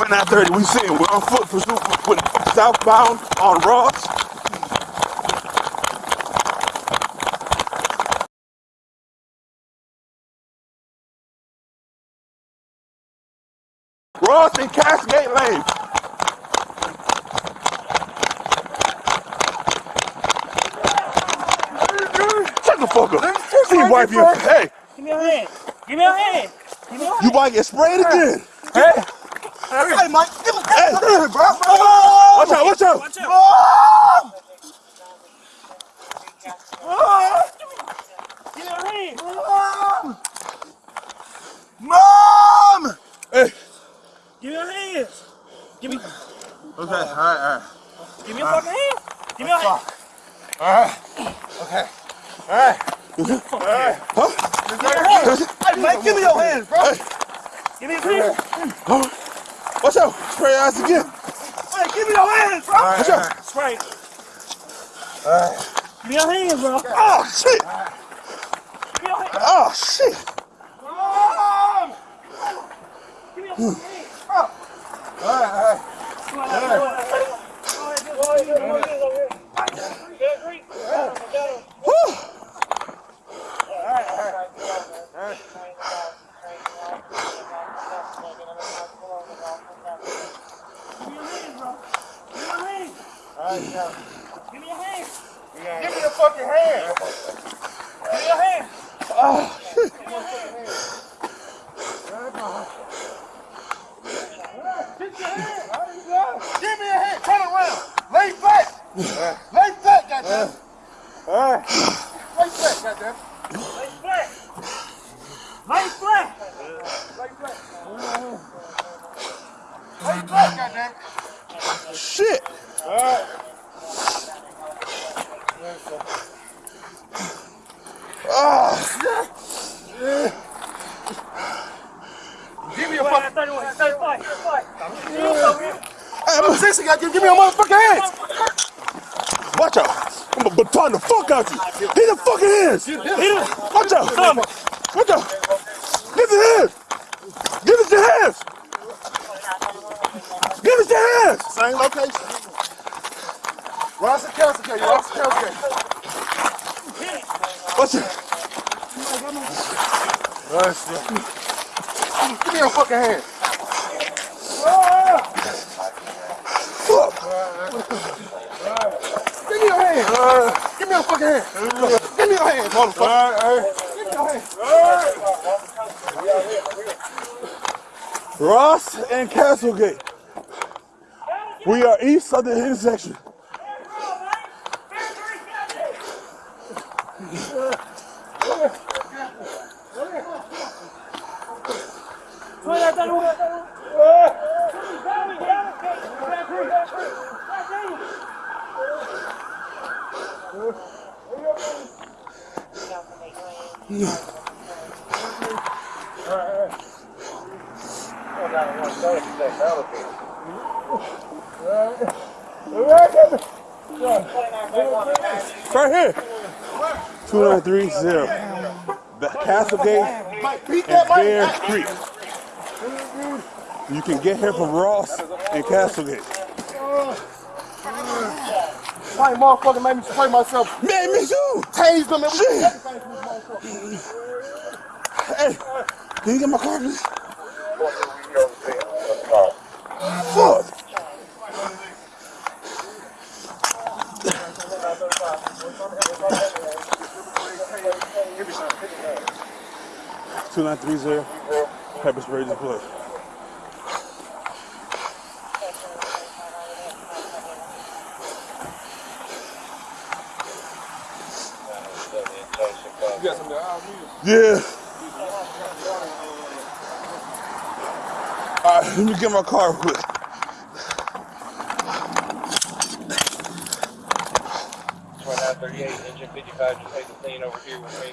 2930, we see him. We're on foot pursuit with southbound on Ross. Ross and Cascade Lane. Shut the fuck up. See you wipe your hey. Give me your hand. Give me your hand. Give me your hand. You might get sprayed again. Hey. Hey, Mike, give me Hey. bro. Watch out, watch out. Watch out. Give me your hand. Mom! Mom! Hey. Give me your hands. Give me. Okay, all right, all right. Give me your fucking hand. Give me your hand. All right. Okay. All right. Hey, Mike, give me your hands, bro. Give me your hand. Watch out. Spray your ass again. Hey, give me your hands, bro. Watch out. Spray. Give me your hands, bro. Oh shit. Give me your hand. Oh shit. Mom! Give me your hmm. fucking hand. All right, all right. Come on, come on, come on. All right, good, all right, good, all right, good, over here. Good, great. Got him, got him. Whew. Give me your hand, bro. Give me your hand. All right, now. Give me your hand. Give me your fucking hand. Give me your hand. Give me a hand. Turn around. Lay flat. Lay flat, goddamn. All right. Lay flat, goddamn. Lay flat. Lay flat. Lay flat. Lay flat, goddamn. Shit. All right. Give me a Wait, fucking. 31, 35, 35. Give me over here. I'm sexy, goddamn. Give me your motherfucking hands. Watch out. I'm gonna baton the fuck out you. Hit the fucking hands. Hit it. Watch out. Watch out. Give us your hands. Give us your hands. Give us your hands. Same location. Ross and Kelsey, okay, Ross and Kelsey. Watch out. Give me your fucking hand. Fuck. Give me your hand. Give me your hand. Give me your hand, motherfucker. Give me your hand. Ross and Castlegate. We are east of the intersection. Right here. 2930. The Castlegate and. Bear Creek. You can get here from Ross and Castlegate. Mike, motherfucker made me spray myself. Man, me too. Tase them Shit. everything from this motherfucker. Hey, can you get my car, please? Fuck. Two nine three zero. Pepper spray just Yeah. All right, let me get my car quick. Thirty-eight, engine fifty-five, just take the scene over here with me.